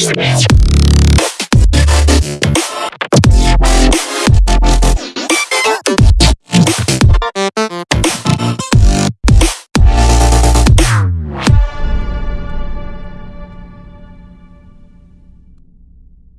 Yes.